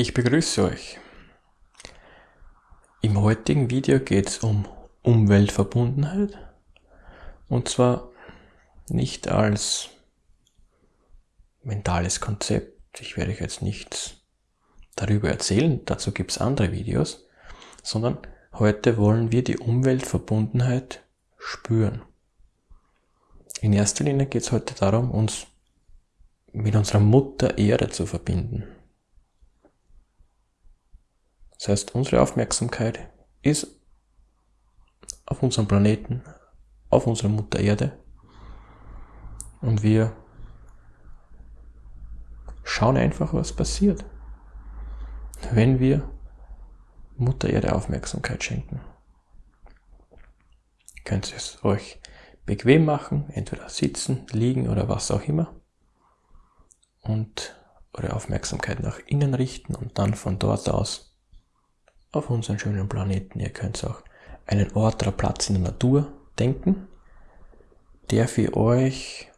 Ich begrüße euch. Im heutigen Video geht es um Umweltverbundenheit und zwar nicht als mentales Konzept. Ich werde euch jetzt nichts darüber erzählen, dazu gibt es andere Videos, sondern heute wollen wir die Umweltverbundenheit spüren. In erster Linie geht es heute darum, uns mit unserer Mutter Erde zu verbinden. Das heißt, unsere Aufmerksamkeit ist auf unserem Planeten, auf unserer Mutter Erde und wir schauen einfach, was passiert, wenn wir Mutter Erde Aufmerksamkeit schenken. Ihr könnt es euch bequem machen, entweder sitzen, liegen oder was auch immer und eure Aufmerksamkeit nach innen richten und dann von dort aus auf unseren schönen Planeten. Ihr könnt auch einen Ort oder Platz in der Natur denken, der für euch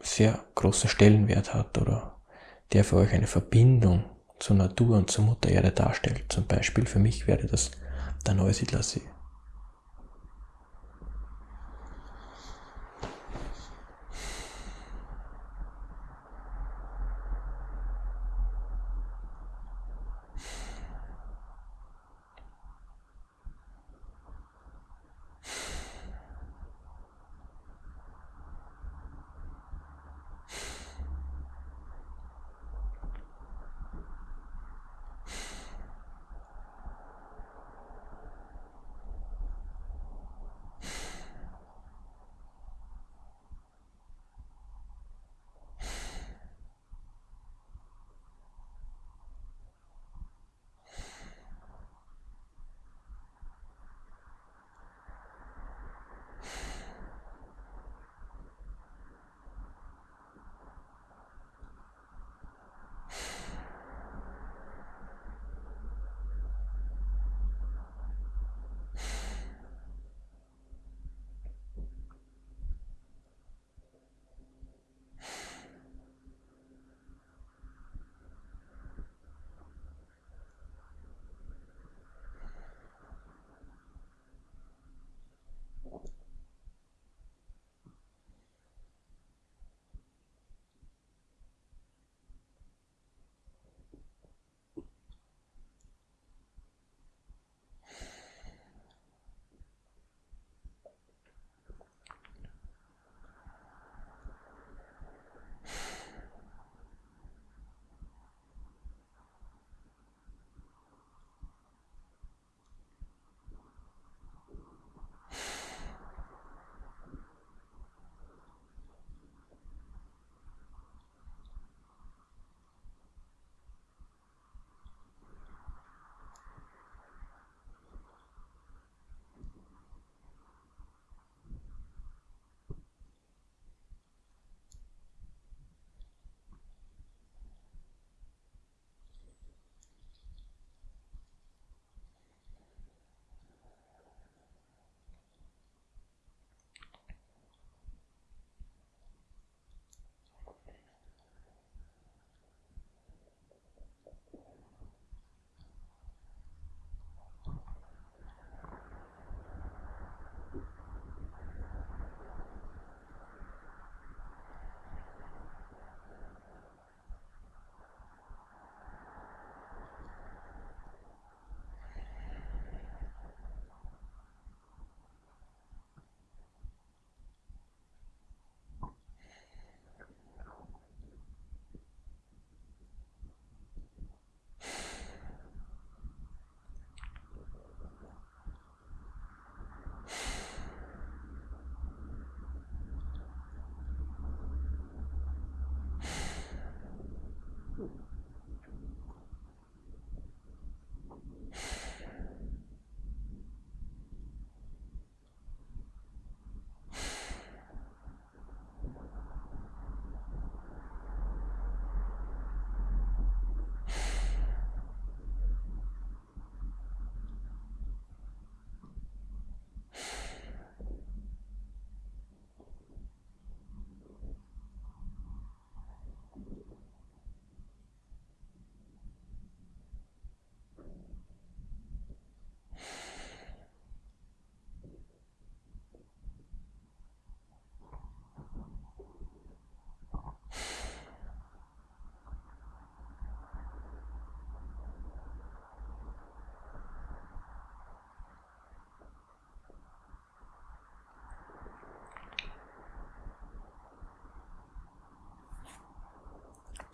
sehr großen Stellenwert hat oder der für euch eine Verbindung zur Natur und zur Mutter Erde darstellt. Zum Beispiel für mich wäre das der Neusiedlersee.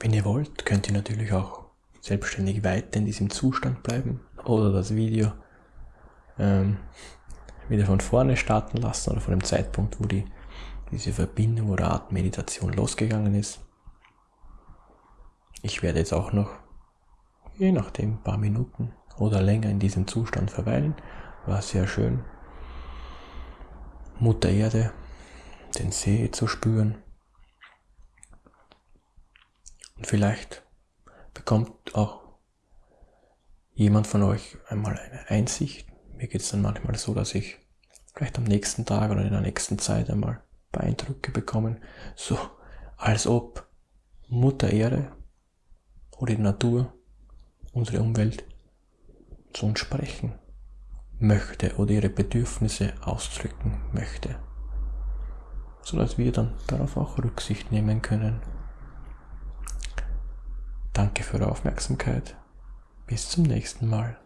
Wenn ihr wollt, könnt ihr natürlich auch selbstständig weiter in diesem Zustand bleiben oder das Video ähm, wieder von vorne starten lassen oder von dem Zeitpunkt, wo die, diese Verbindung oder Art Meditation losgegangen ist. Ich werde jetzt auch noch, je nachdem, ein paar Minuten oder länger in diesem Zustand verweilen. War sehr schön. Mutter Erde, den See zu spüren. Und vielleicht bekommt auch jemand von euch einmal eine Einsicht. Mir geht es dann manchmal so, dass ich vielleicht am nächsten Tag oder in der nächsten Zeit einmal ein paar Eindrücke bekommen, so als ob Mutter Erde oder die Natur, unsere Umwelt, zu uns sprechen möchte oder ihre Bedürfnisse ausdrücken möchte, sodass wir dann darauf auch Rücksicht nehmen können. Danke für eure Aufmerksamkeit. Bis zum nächsten Mal.